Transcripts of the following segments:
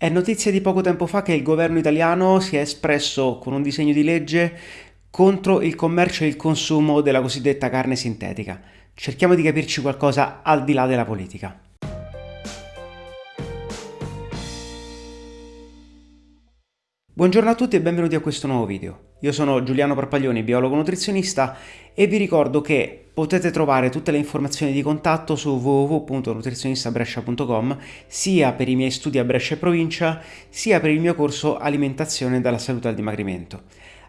È notizia di poco tempo fa che il governo italiano si è espresso con un disegno di legge contro il commercio e il consumo della cosiddetta carne sintetica. Cerchiamo di capirci qualcosa al di là della politica. Buongiorno a tutti e benvenuti a questo nuovo video. Io sono Giuliano Parpaglioni, biologo nutrizionista e vi ricordo che potete trovare tutte le informazioni di contatto su www.nutrizionistabrescia.com sia per i miei studi a Brescia e provincia sia per il mio corso Alimentazione dalla salute al dimagrimento.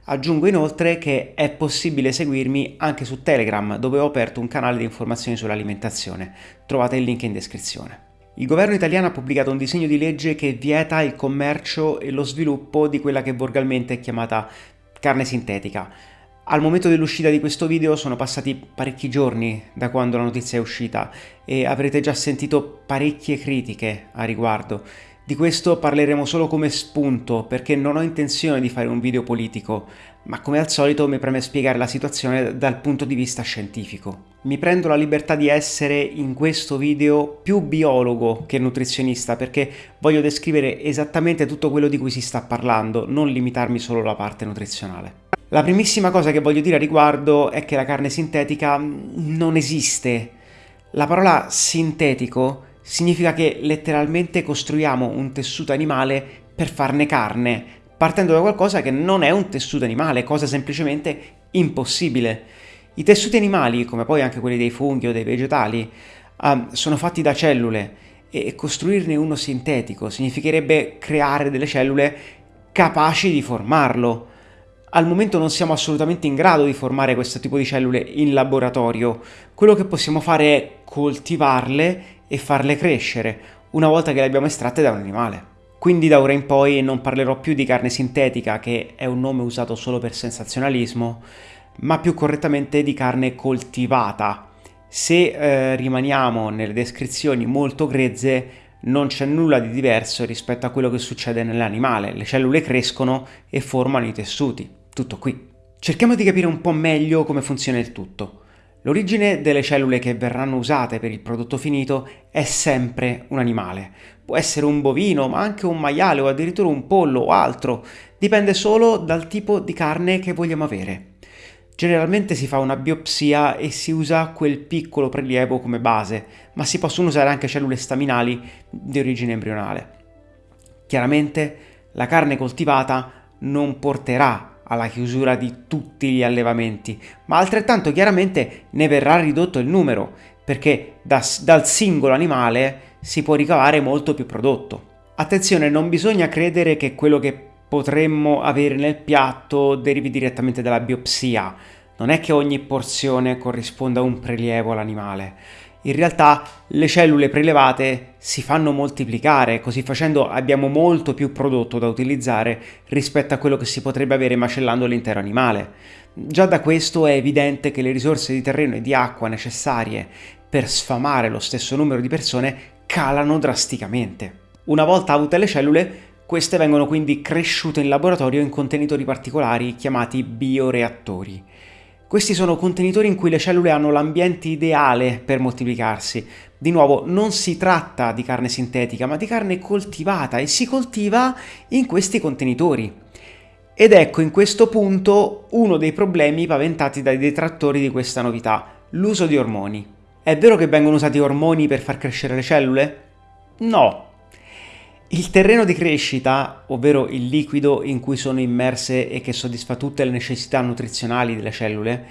Aggiungo inoltre che è possibile seguirmi anche su Telegram dove ho aperto un canale di informazioni sull'alimentazione. Trovate il link in descrizione. Il governo italiano ha pubblicato un disegno di legge che vieta il commercio e lo sviluppo di quella che volgarmente è chiamata carne sintetica. Al momento dell'uscita di questo video sono passati parecchi giorni da quando la notizia è uscita e avrete già sentito parecchie critiche a riguardo. Di questo parleremo solo come spunto perché non ho intenzione di fare un video politico, ma come al solito mi preme spiegare la situazione dal punto di vista scientifico. Mi prendo la libertà di essere in questo video più biologo che nutrizionista perché voglio descrivere esattamente tutto quello di cui si sta parlando, non limitarmi solo alla parte nutrizionale. La primissima cosa che voglio dire a riguardo è che la carne sintetica non esiste. La parola sintetico significa che letteralmente costruiamo un tessuto animale per farne carne, partendo da qualcosa che non è un tessuto animale, cosa semplicemente impossibile. I tessuti animali, come poi anche quelli dei funghi o dei vegetali, um, sono fatti da cellule e costruirne uno sintetico significherebbe creare delle cellule capaci di formarlo. Al momento non siamo assolutamente in grado di formare questo tipo di cellule in laboratorio. Quello che possiamo fare è coltivarle e farle crescere una volta che le abbiamo estratte da un animale. Quindi da ora in poi non parlerò più di carne sintetica, che è un nome usato solo per sensazionalismo, ma più correttamente di carne coltivata. Se eh, rimaniamo nelle descrizioni molto grezze, non c'è nulla di diverso rispetto a quello che succede nell'animale. Le cellule crescono e formano i tessuti. Tutto qui. Cerchiamo di capire un po' meglio come funziona il tutto. L'origine delle cellule che verranno usate per il prodotto finito è sempre un animale. Può essere un bovino, ma anche un maiale o addirittura un pollo o altro. Dipende solo dal tipo di carne che vogliamo avere. Generalmente si fa una biopsia e si usa quel piccolo prelievo come base, ma si possono usare anche cellule staminali di origine embrionale. Chiaramente la carne coltivata non porterà alla chiusura di tutti gli allevamenti, ma altrettanto chiaramente ne verrà ridotto il numero, perché da, dal singolo animale si può ricavare molto più prodotto. Attenzione, non bisogna credere che quello che potremmo avere nel piatto derivi direttamente dalla biopsia. Non è che ogni porzione corrisponda a un prelievo all'animale in realtà le cellule prelevate si fanno moltiplicare, così facendo abbiamo molto più prodotto da utilizzare rispetto a quello che si potrebbe avere macellando l'intero animale. Già da questo è evidente che le risorse di terreno e di acqua necessarie per sfamare lo stesso numero di persone calano drasticamente. Una volta avute le cellule, queste vengono quindi cresciute in laboratorio in contenitori particolari chiamati bioreattori. Questi sono contenitori in cui le cellule hanno l'ambiente ideale per moltiplicarsi. Di nuovo, non si tratta di carne sintetica, ma di carne coltivata e si coltiva in questi contenitori. Ed ecco in questo punto uno dei problemi paventati dai detrattori di questa novità, l'uso di ormoni. È vero che vengono usati ormoni per far crescere le cellule? No, il terreno di crescita, ovvero il liquido in cui sono immerse e che soddisfa tutte le necessità nutrizionali delle cellule,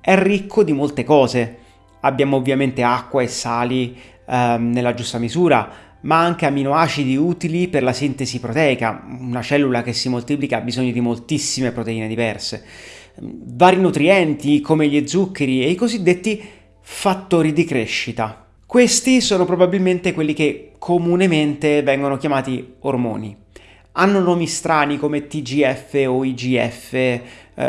è ricco di molte cose. Abbiamo ovviamente acqua e sali eh, nella giusta misura, ma anche aminoacidi utili per la sintesi proteica. Una cellula che si moltiplica ha bisogno di moltissime proteine diverse. Vari nutrienti come gli zuccheri e i cosiddetti fattori di crescita. Questi sono probabilmente quelli che comunemente vengono chiamati ormoni. Hanno nomi strani come TGF o IGF eh,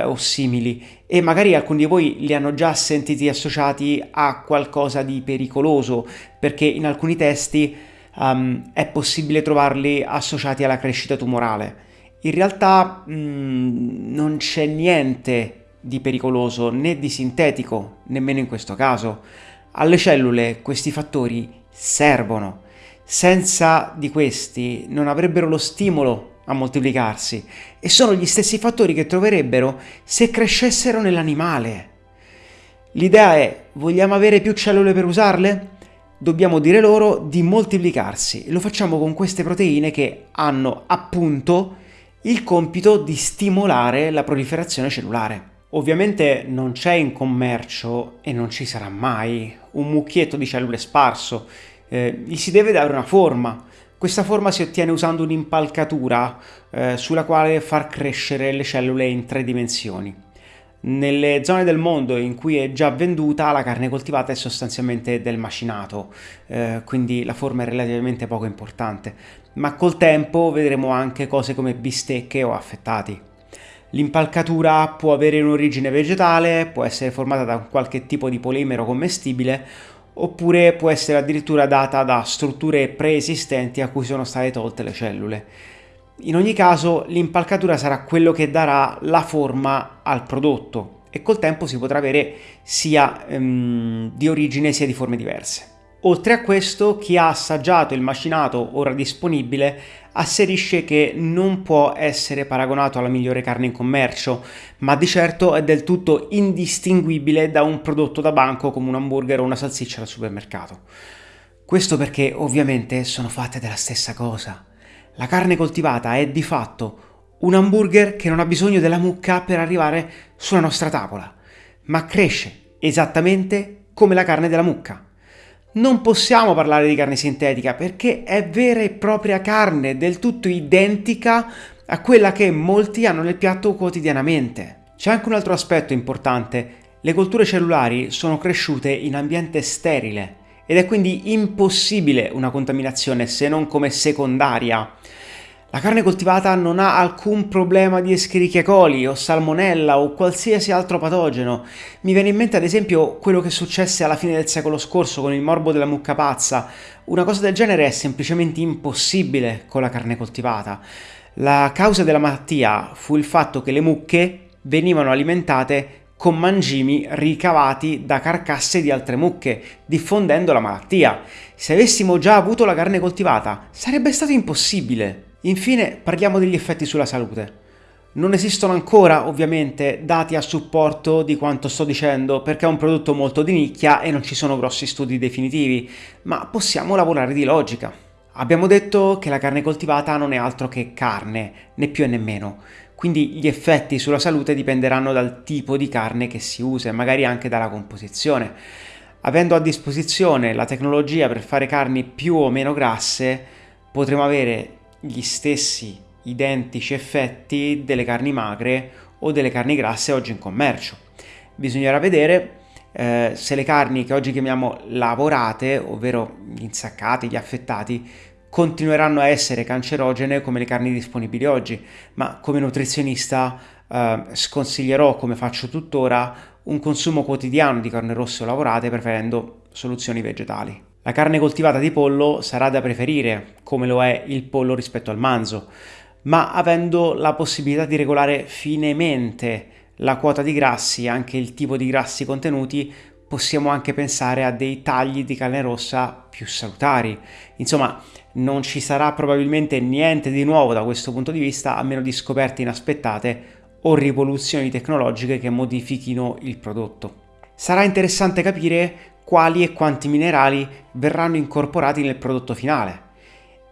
o simili e magari alcuni di voi li hanno già sentiti associati a qualcosa di pericoloso perché in alcuni testi um, è possibile trovarli associati alla crescita tumorale. In realtà mm, non c'è niente di pericoloso né di sintetico, nemmeno in questo caso alle cellule questi fattori servono. senza di questi non avrebbero lo stimolo a moltiplicarsi e sono gli stessi fattori che troverebbero se crescessero nell'animale. L'idea è, vogliamo avere più cellule per usarle? Dobbiamo dire loro di moltiplicarsi e lo facciamo con queste proteine che hanno appunto il compito di stimolare la proliferazione cellulare. Ovviamente non c'è in commercio e non ci sarà mai un mucchietto di cellule sparso, eh, gli si deve dare una forma. Questa forma si ottiene usando un'impalcatura eh, sulla quale far crescere le cellule in tre dimensioni. Nelle zone del mondo in cui è già venduta la carne coltivata è sostanzialmente del macinato, eh, quindi la forma è relativamente poco importante, ma col tempo vedremo anche cose come bistecche o affettati. L'impalcatura può avere un'origine vegetale, può essere formata da qualche tipo di polimero commestibile oppure può essere addirittura data da strutture preesistenti a cui sono state tolte le cellule. In ogni caso l'impalcatura sarà quello che darà la forma al prodotto e col tempo si potrà avere sia ehm, di origine sia di forme diverse. Oltre a questo, chi ha assaggiato il macinato ora disponibile asserisce che non può essere paragonato alla migliore carne in commercio, ma di certo è del tutto indistinguibile da un prodotto da banco come un hamburger o una salsiccia al supermercato. Questo perché ovviamente sono fatte della stessa cosa. La carne coltivata è di fatto un hamburger che non ha bisogno della mucca per arrivare sulla nostra tavola, ma cresce esattamente come la carne della mucca. Non possiamo parlare di carne sintetica perché è vera e propria carne, del tutto identica a quella che molti hanno nel piatto quotidianamente. C'è anche un altro aspetto importante. Le colture cellulari sono cresciute in ambiente sterile ed è quindi impossibile una contaminazione se non come secondaria. La carne coltivata non ha alcun problema di Escherichia coli o salmonella o qualsiasi altro patogeno. Mi viene in mente ad esempio quello che successe alla fine del secolo scorso con il morbo della mucca pazza. Una cosa del genere è semplicemente impossibile con la carne coltivata. La causa della malattia fu il fatto che le mucche venivano alimentate con mangimi ricavati da carcasse di altre mucche, diffondendo la malattia. Se avessimo già avuto la carne coltivata, sarebbe stato impossibile. Infine parliamo degli effetti sulla salute. Non esistono ancora ovviamente dati a supporto di quanto sto dicendo perché è un prodotto molto di nicchia e non ci sono grossi studi definitivi, ma possiamo lavorare di logica. Abbiamo detto che la carne coltivata non è altro che carne, né più né meno, quindi gli effetti sulla salute dipenderanno dal tipo di carne che si usa e magari anche dalla composizione. Avendo a disposizione la tecnologia per fare carni più o meno grasse, potremo avere gli stessi identici effetti delle carni magre o delle carni grasse oggi in commercio. Bisognerà vedere eh, se le carni che oggi chiamiamo lavorate, ovvero gli insaccati, gli affettati, continueranno a essere cancerogene come le carni disponibili oggi, ma come nutrizionista eh, sconsiglierò, come faccio tuttora, un consumo quotidiano di carne rosse o lavorate preferendo soluzioni vegetali. La carne coltivata di pollo sarà da preferire, come lo è il pollo rispetto al manzo, ma avendo la possibilità di regolare finemente la quota di grassi e anche il tipo di grassi contenuti, possiamo anche pensare a dei tagli di carne rossa più salutari. Insomma, non ci sarà probabilmente niente di nuovo da questo punto di vista, a meno di scoperte inaspettate o rivoluzioni tecnologiche che modifichino il prodotto. Sarà interessante capire quali e quanti minerali verranno incorporati nel prodotto finale.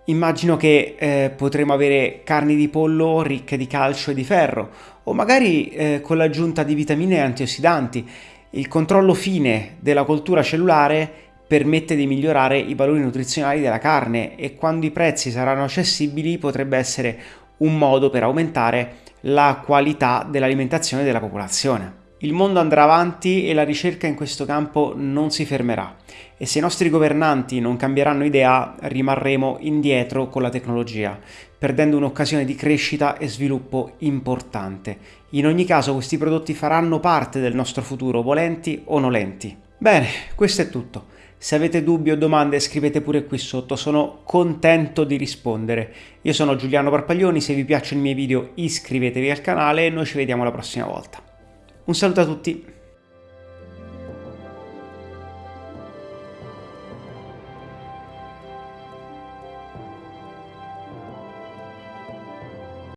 Immagino che eh, potremo avere carni di pollo ricche di calcio e di ferro, o magari eh, con l'aggiunta di vitamine e antiossidanti. Il controllo fine della coltura cellulare permette di migliorare i valori nutrizionali della carne e quando i prezzi saranno accessibili potrebbe essere un modo per aumentare la qualità dell'alimentazione della popolazione. Il mondo andrà avanti e la ricerca in questo campo non si fermerà e se i nostri governanti non cambieranno idea rimarremo indietro con la tecnologia, perdendo un'occasione di crescita e sviluppo importante. In ogni caso questi prodotti faranno parte del nostro futuro, volenti o nolenti. Bene, questo è tutto. Se avete dubbi o domande scrivete pure qui sotto, sono contento di rispondere. Io sono Giuliano Parpaglioni, se vi piacciono i miei video iscrivetevi al canale e noi ci vediamo la prossima volta. Un saluto a tutti!